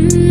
Mm.